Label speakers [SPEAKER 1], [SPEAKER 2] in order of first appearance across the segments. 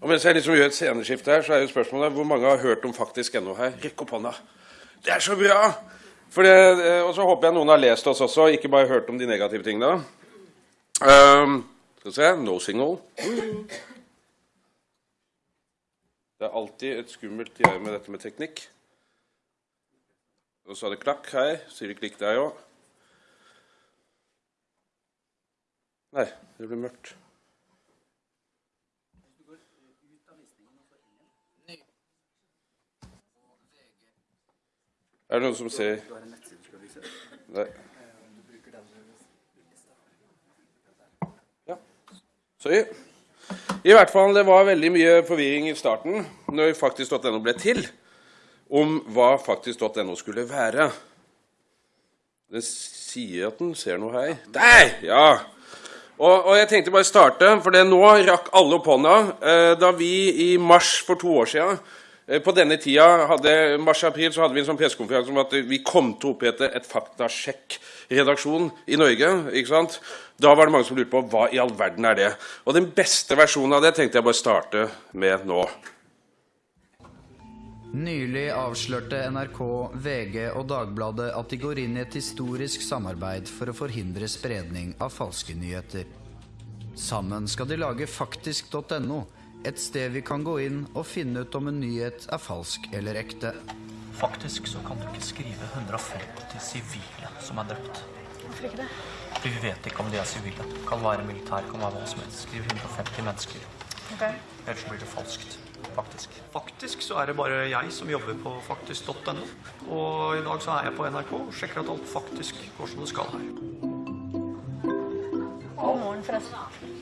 [SPEAKER 1] Og mens jeg liksom gjør et sceneskifte her, så er jo spørsmålet hvor mange har hørt om Faktisk NO her? Rekk opp hånda. Det er så bra! Det, eh, og så håper jeg noen har lest oss også, ikke bare hørt om de negative tingene. Um, skal vi se No signal. Det er alltid et skummelt gjøre med dette med teknikk. Og så er det klakk her. Sier det klikk der òg? Nei, det blir mørkt. Er det noen som ser Nei. Ja. Sorry. I hvert fall, Det var veldig mye forvirring i starten når faktisk.no ble til, om hva faktisk.no skulle være. Den sier at den ser noe her. Der! Ja! Og, og, jeg tenkte bare starte, for det nå rakk alle opp hånda eh, da vi i mars for to år siden på denne tida, hadde, mars-april, så hadde vi en sånn pressekonferanse om at vi kom til å opprette et faktasjekk-redaksjon i Norge. ikke sant? Da var det mange som lurte på hva i all verden er det Og den beste versjonen av det tenkte jeg bare starte med nå.
[SPEAKER 2] Nylig avslørte NRK, VG og Dagbladet at de går inn i et historisk samarbeid for å forhindre spredning av falske nyheter. Sammen skal de lage faktisk.no et sted vi kan gå inn og finne ut om en nyhet er falsk eller ekte.
[SPEAKER 3] Faktisk så kan du ikke skrive 150 sivile som er drept.
[SPEAKER 4] Hvorfor ikke det?
[SPEAKER 3] Fordi vi vet ikke om de er sivile. Kan være militær, kan være hva som helst. Skriv 150 mennesker.
[SPEAKER 4] Okay.
[SPEAKER 3] Ellers blir det falskt. Faktisk. Faktisk så er det bare jeg som jobber på faktisk.no. Og i dag så er jeg på NRK og sjekker at alt faktisk går som det skal her.
[SPEAKER 4] God morgen, forresten.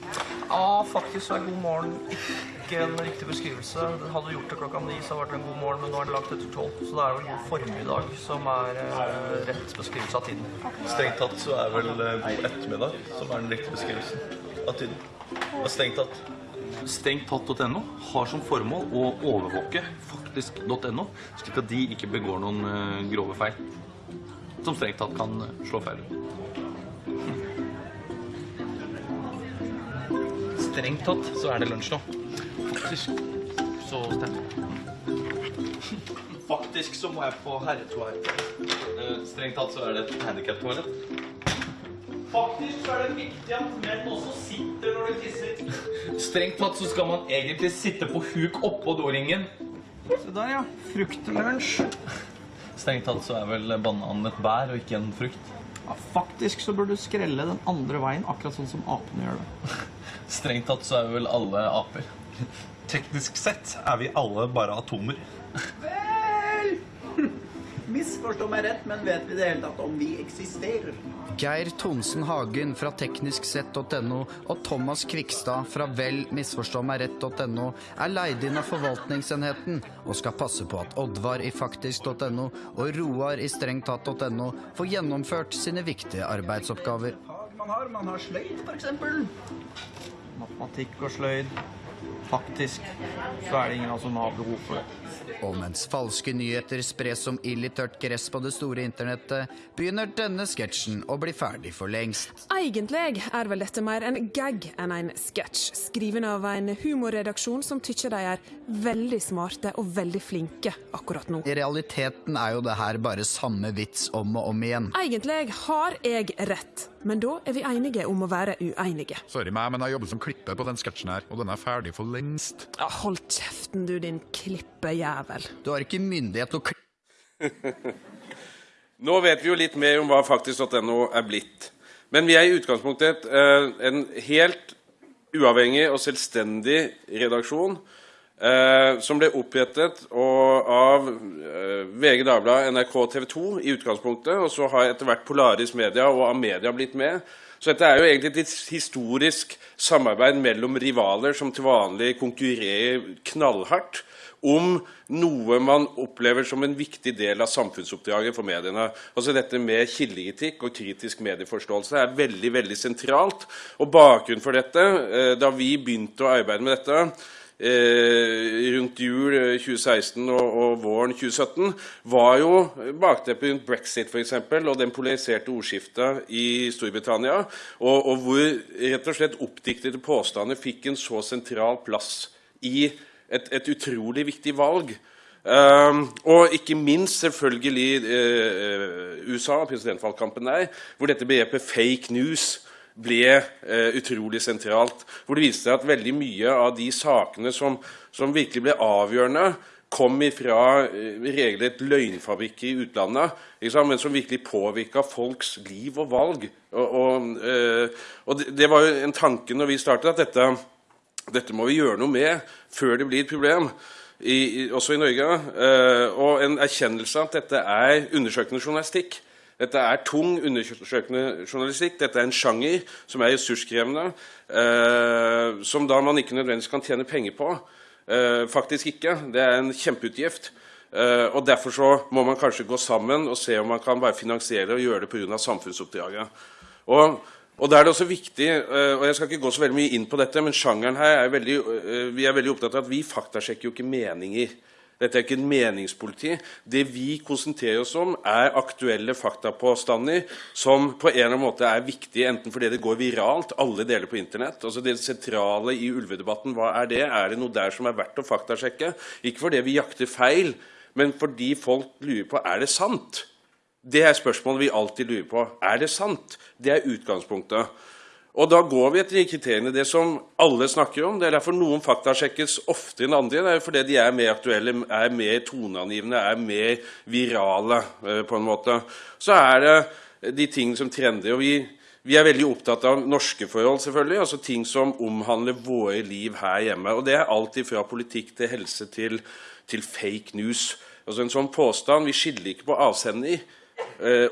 [SPEAKER 3] Ja, faktisk er god morgen ikke en riktig beskrivelse. Hadde du gjort det klokka ni, så hadde det vært en god morgen, men nå er det lagt etter tolv. Så det er vel god formiddag som er eh, rett beskrivelse av tiden.
[SPEAKER 5] Strengt tatt så er vel eh, god ettermiddag som er den riktige beskrivelsen av tiden. Og strengt tatt Stengtatt.no har som formål å overvåke faktisk.no, slik at de ikke begår noen uh, grove feil. Som strengt tatt kan slå feil ut.
[SPEAKER 3] Strengt tatt så er det lunsj nå. Faktisk så stemt.
[SPEAKER 5] Faktisk så må jeg på herretoalett. Eh, strengt tatt så er det et handikaptoalett.
[SPEAKER 3] Faktisk så er det viktig at menn også sitter når de tisser. Strengt tatt så skal man egentlig sitte på huk oppå doringen.
[SPEAKER 5] Se der, ja. Fruktlunsj. Strengt tatt så er vel bananen et bær og ikke en frukt.
[SPEAKER 3] Ja, faktisk så bør du skrelle den andre veien, akkurat sånn som apene gjør det.
[SPEAKER 5] Strengt tatt så er vi vel alle aper.
[SPEAKER 6] Teknisk sett er vi alle bare atomer.
[SPEAKER 7] Vel Misforstå meg rett, men vet vi det hele tatt om vi eksisterer?
[SPEAKER 2] Geir Tonsen Hagen fra teknisksett.no og Thomas Kvikstad fra vel misforstå meg rett.no er leid inn av forvaltningsenheten og skal passe på at Oddvar i faktisk.no og Roar i strengtatt.no får gjennomført sine viktige arbeidsoppgaver.
[SPEAKER 7] Man har, man har sløyd, f.eks
[SPEAKER 3] matematikk og sløyd. Faktisk så er det ingen som har behov for det.
[SPEAKER 2] Og mens falske nyheter spres som ild i tørt gress på det store internettet, begynner denne sketsjen å bli ferdig for lengst.
[SPEAKER 8] Egentlig er vel dette mer en gag enn en sketsj, skriven av en humorredaksjon som tykker de er veldig smarte og veldig flinke akkurat nå.
[SPEAKER 2] I realiteten er jo det her bare samme vits om og om igjen.
[SPEAKER 8] Egentlig har jeg rett, men da er vi enige om å være uenige.
[SPEAKER 9] Sorry meg, men jeg jobber som klipper på den sketsjen her, og den er ferdig for lengst.
[SPEAKER 8] Ja, hold kjeften du, din klippejævel.
[SPEAKER 2] Du har ikke myndighet til å klippe
[SPEAKER 1] Nå vet vi jo litt mer om hva faktisk.no er blitt. Men vi er i utgangspunktet eh, en helt uavhengig og selvstendig redaksjon eh, som ble opprettet av eh, VG Dagbladet, NRK TV 2 i utgangspunktet. Og så har etter hvert Polaris Media og Amedia blitt med. Så dette er jo egentlig et historisk samarbeid mellom rivaler som til vanlig konkurrerer knallhardt om noe man opplever som en viktig del av samfunnsoppdraget for mediene. Altså Dette med kildekritikk og kritisk medieforståelse er veldig veldig sentralt. Og Bakgrunnen for dette, eh, da vi begynte å arbeide med dette, rundt jul 2016 og, og, våren 2017, var jo bakteppet rundt brexit for eksempel, og den polariserte ordskiftet i Storbritannia, og, og hvor rett og slett oppdiktede påstander fikk en så sentral plass i et, et utrolig viktig valg. Um, og ikke minst selvfølgelig uh, USA, presidentvalgkampen der, hvor dette begrepet 'fake news' ble uh, utrolig sentralt. Hvor det viste seg at veldig mye av de sakene som, som virkelig ble avgjørende, kom fra uh, regelrett løgnfabrikker i utlandet, men som virkelig påvirka folks liv og valg. Og, og, og det, var jo en tanke når vi startet, at dette, dette må vi gjøre noe med før det blir et problem i, også i Norge. Eh, og en erkjennelse av at dette er undersøkende journalistikk. Dette er tung undersøkende journalistikk. Dette er en sjanger som er ressurskrevende, eh, som da man ikke nødvendigvis kan tjene penger på. Eh, faktisk ikke. Det er en kjempeutgift. Eh, og Derfor så må man kanskje gå sammen og se om man kan bare finansiere og gjøre det pga. samfunnsoppdraget. Og og da er det også viktig, eh, og Jeg skal ikke gå så veldig mye inn på dette, men sjangeren her er veldig, eh, vi er veldig opptatt av at vi faktasjekker jo ikke meninger. Dette er ikke en meningspoliti. Det vi konsentrerer oss om, er aktuelle faktapåstander som på en eller annen måte er viktige, enten fordi det går viralt, alle deler på Internett. Altså Det sentrale i ulvedebatten, hva er det? Er det noe der som er verdt å faktasjekke? Ikke fordi vi jakter feil, men fordi folk lurer på er det sant. Det er spørsmålet vi alltid lurer på. Er det sant? Det er utgangspunktet. Og da går vi etter de kriteriene, det som alle snakker om. Det er derfor noen fakta sjekkes oftere enn andre. Det er fordi de er mer aktuelle, er mer toneangivende, er mer virale. Eh, på en måte. Så er det de ting som trender. og vi, vi er veldig opptatt av norske forhold, selvfølgelig, altså ting som omhandler våre liv her hjemme. Og Det er alt fra politikk til helse til, til fake news. Altså En sånn påstand Vi skiller ikke på avsender. Eh,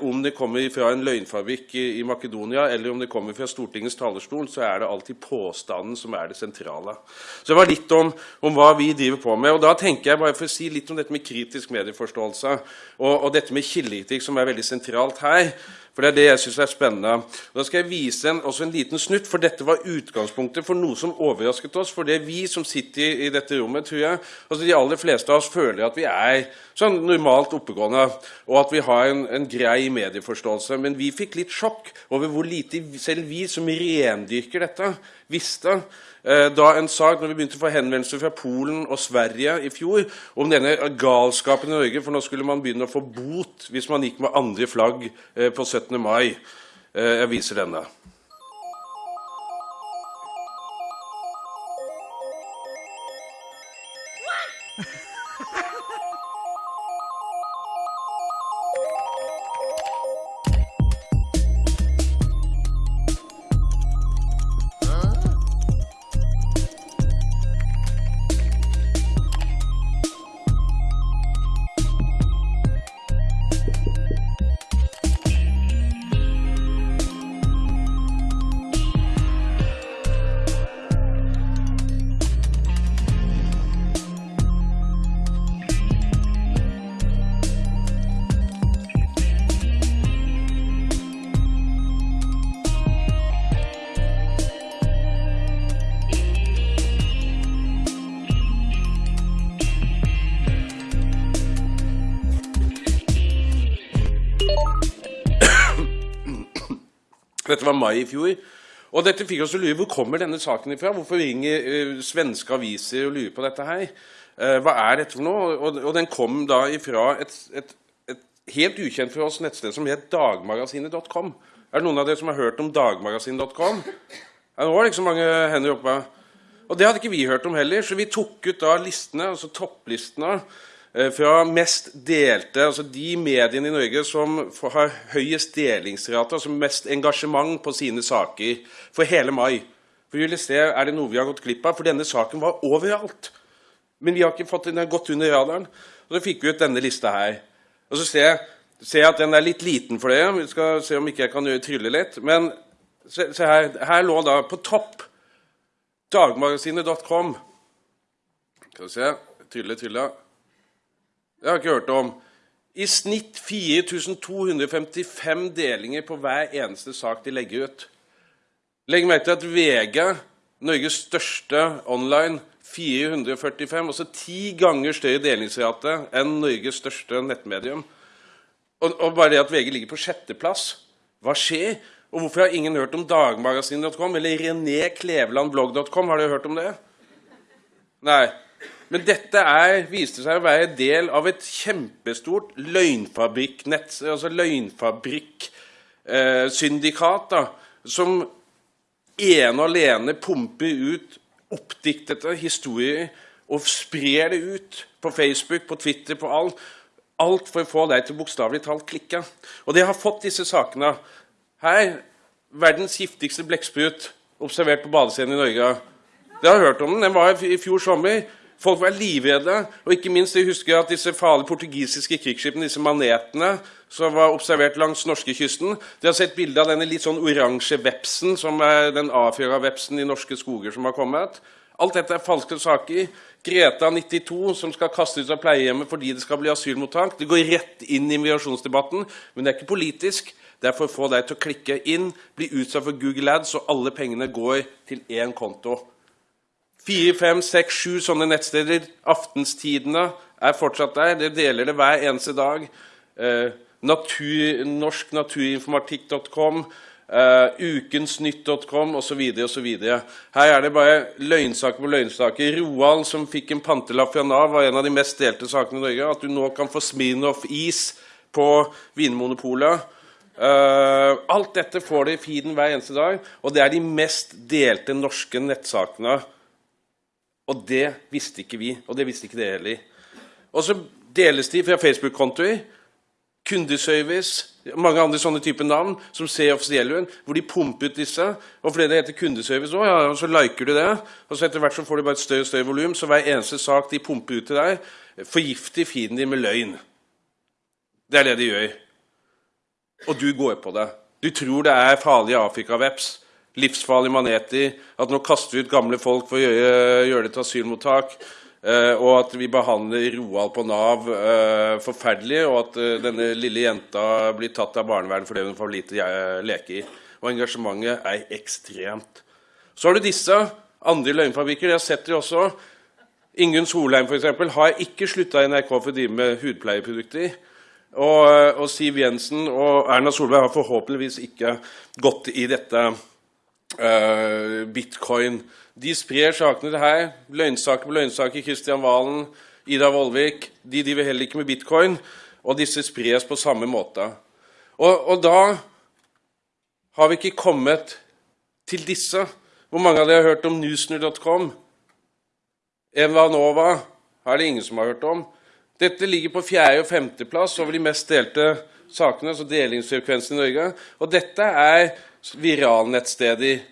[SPEAKER 1] om det kommer fra en løgnfabrikk i, i, Makedonia eller om det kommer fra Stortingets talerstol, så er det alltid påstanden som er det sentrale. Så det var litt om, om, hva vi driver på med. og Da tenker jeg bare for å si litt om dette med kritisk medieforståelse og, og dette med kildekritikk, som er veldig sentralt her. For det er det jeg syns er spennende. Og da skal jeg vise en, også en liten snutt, for dette var utgangspunktet for noe som overrasket oss. For det er vi som sitter i, i dette rommet, tror jeg altså De aller fleste av oss føler at vi er sånn normalt oppegående, og at vi har en, en grei medieforståelse. Men vi fikk litt sjokk over hvor lite selv vi som rendyrker dette, visste. Eh, da en sak, når vi begynte å få henvendelser fra Polen og Sverige i fjor om denne galskapen i Norge, for nå skulle man begynne å få bot hvis man gikk med andre flagg eh, på 17. mai. Eh, jeg viser denne. Dette var mai i fjor. Og dette fikk oss å lure hvor kommer denne saken ifra. Hvorfor ringer uh, svenske aviser og lurer på dette her? Uh, hva er dette for noe? Og, og den kom da ifra et, et, et, helt ukjent for oss nettsted som het dagmagasinet.com. Er det noen av dere som har hørt om dagmagasinet.com? Det var ikke så mange hender oppe. Og det hadde ikke vi hørt om heller, så vi tok ut da listene, altså topplistene fra mest delte, altså de mediene i Norge som har høyest delingsrate, altså mest engasjement på sine saker, for hele mai. For vil se, Er det noe vi har gått glipp av? For denne saken var overalt. Men vi har ikke fått den gått under radaren. Og så fikk vi ut denne lista her. Og så ser jeg, ser jeg at den er litt liten for dere. Vi skal se om ikke jeg kan trylle litt. Men se, se her. Her lå da på topp dagmagasinet.com. Skal vi se Trylle, trylle. Det har jeg ikke hørt om. I snitt 4255 delinger på hver eneste sak de legger ut. Legg merke til at VG, Norges største online, 445, altså ti ganger større delingsrate enn Norges største nettmedium. Og, og bare det at VG ligger på sjetteplass Hva skjer? Og hvorfor har ingen hørt om dagmagasin.com eller René renéklevelandblogg.com? Har dere hørt om det? Nei. Men dette er, viste seg å være del av et kjempestort løgnfabrikknett, altså løgnfabrikksyndikat, eh, som ene og alene pumper ut oppdiktede historier og sprer det ut på Facebook, på Twitter, på alt. Alt for å få deg til bokstavelig talt klikke. Og det har fått disse sakene. Her verdens giftigste blekksprut observert på badescenen i Norge. Det har hørt om den. Den var i fjor sommer. Folk var livredde. Og ikke minst jeg husker at disse farlige portugisiske krigsskipene, disse manetene, som var observert langs norskekysten Dere har sett bilde av denne litt sånn oransje vepsen, som er den avfjøra vepsen i norske skoger som har kommet. Alt dette er falske saker. Greta 92, som skal kastes ut av pleiehjemmet fordi det skal bli asylmottak. Det går rett inn i migrasjonsdebatten, men det er ikke politisk. Det er for å få deg til å klikke inn, bli utsatt for Google Ads, og alle pengene går til én konto. Fire, fem, seks, sju sånne nettsteder. Aftenstidene er fortsatt der. Dere deler det hver eneste dag. Eh, natur, norsknaturinformatikk.com. eh, ukensnytt.com osv. osv. Her er det bare løgnsaker på løgnsaker. Roald, som fikk en pantelapp fra Nav, var en av de mest delte sakene i Norge. At du nå kan få Smirnoff-is på Vinmonopolet. Uh, alt dette får de i feeden hver eneste dag, og det er de mest delte norske nettsakene. Og det visste ikke vi, og det visste ikke dere heller. Og så deles de fra Facebook-kontoer kundeservice, mange andre sånne typer navn som ser offisielle ut, hvor de pumper ut disse. Og fordi det heter kundeservice også, ja, og så liker du det. Og så etter hvert så får du bare et større og større volum, så hver eneste sak de pumper ut til deg, forgifter feeden din med løgn. Det er det de gjør. Og du går på det. Du tror det er farlige Afrikaveps, livsfarlige maneti, at nå kaster vi ut gamle folk for å gjøre, gjøre det til asylmottak. Uh, og at vi behandler Roald på Nav uh, forferdelig, og at uh, denne lille jenta blir tatt av barnevernet fordi hun får lite leke i. Og engasjementet er ekstremt. Så har du disse andre løgnfabrikker. Jeg har sett det også. Ingunn Solheim for eksempel, har ikke slutta i NRK for å drive med hudpleieprodukter. Og, og, Siv Jensen og Erna Solberg har forhåpentligvis ikke gått i dette bitcoin de sprer sakene her. Løgnsaker på løgnsaker. Kristian Valen, Ida Vollvik. De driver heller ikke med bitcoin. Og disse spres på samme måte. Og, og, da har vi ikke kommet til disse. Hvor mange av dere har hørt om newsner.com? Evanova er det ingen som har hørt om. Dette ligger på fjerde- og femteplass over de mest delte sakene, altså delingsfrekvensen i Norge. Og dette er viralnettsteder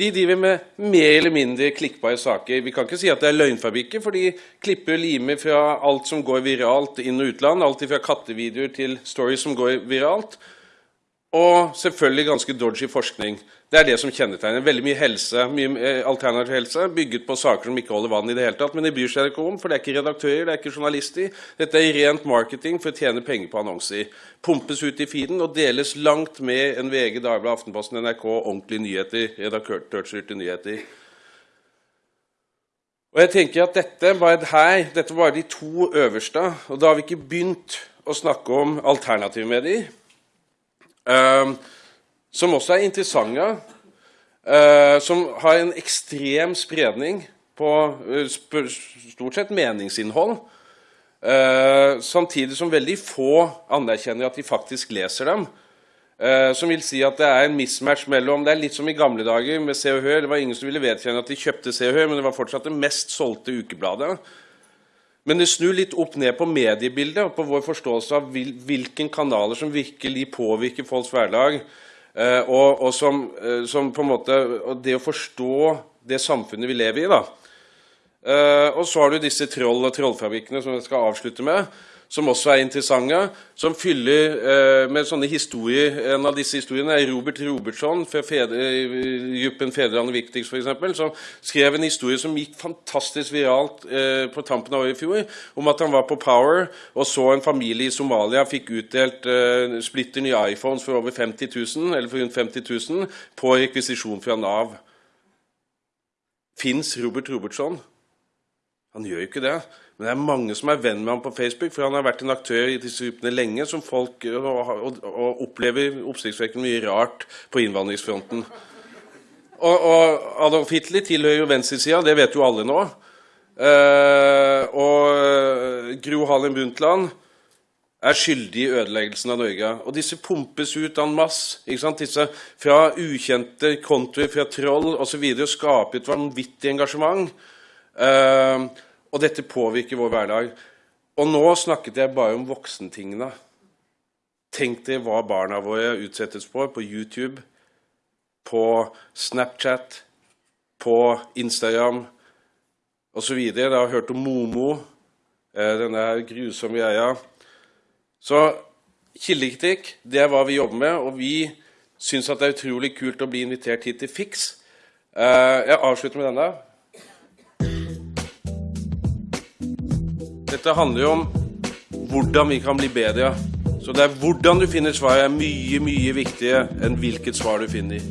[SPEAKER 1] de driver med mer eller mindre klikkbare saker. Vi kan ikke si at det er løgnfabrikker, for de klipper og limer fra alt som går viralt inn- og utland. Alt fra kattevideoer til stories som går viralt. Og selvfølgelig ganske dodgy forskning. Det er det som kjennetegner. Veldig mye helse, mye eh, alternativ helse bygget på saker som ikke holder vann i det hele tatt. Men det bryr seg ikke om, for det er ikke redaktører, det er ikke journalister. Dette er rent marketing for å tjene penger på annonser. Pumpes ut i feeden og deles langt mer enn VG, Dagbladet, Aftenposten, NRK, ordentlige nyheter, redaktørstyrte nyheter. Og jeg tenker at dette var her, dette var de to øverste, og da har vi ikke begynt å snakke om alternative medier. Ehm, som også er interessante. Uh, som har en ekstrem spredning på uh, stort sett meningsinnhold. Uh, samtidig som veldig få anerkjenner at de faktisk leser dem. som vil si at det er en mismatch mellom Det er litt som i gamle dager med Se og Hør. Det var ingen som ville vedkjenne at de kjøpte Se og Hør, men det var fortsatt det mest solgte ukebladet. Men det snur litt opp ned på mediebildet og på vår forståelse av hvilke kanaler som virkelig påvirker folks hverdag. Eh, og, og som, eh, som, måte, og det å forstå det samfunnet vi lever i. da. Eh, og så har du disse troll- og trollfabrikkene som jeg skal avslutte med som også er interessante, som fyller eh, med sånne historier. En av disse historiene er Robert Robertsson fra gruppen Fedrelandet Viktigst, f.eks., som skrev en historie som gikk fantastisk viralt eh, på tampen av året i fjor, om at han var på Power og så en familie i Somalia fikk utdelt eh, splitter nye iPhones for over 50 000, eller for rundt 50 000 på rekvisisjon fra Nav. Fins Robert Robertsson? Han gjør jo ikke det. Men det er mange som er venn med ham på Facebook, for han har vært en aktør i disse gruppene lenge som folk og, og, og opplever oppsiktsvekkende mye rart på innvandringsfronten. Og, og Adolf Hitler tilhører jo venstresida, det vet jo alle nå. eh, og Gro Harlem Brundtland er skyldig i ødeleggelsen av Norge. Og disse pumpes ut en masse. Disse Fra ukjente kontoer, fra troll osv. Skaper et vanvittig engasjement. Eh, og dette påvirker vår hverdag. Og nå snakket jeg bare om voksentingene. Tenk deg hva barna våre utsettes for på YouTube, på Snapchat, på Instagram osv. Dere har hørt om Momo, eh, denne grusomme greia. Så kildekritikk, det er hva vi jobber med, og vi syns det er utrolig kult å bli invitert hit til Fiks. Eh, jeg avslutter med denne. Dette handler jo om hvordan vi kan bli bedre. Så det er hvordan du finner svaret, er mye, mye viktigere enn hvilket svar du finner.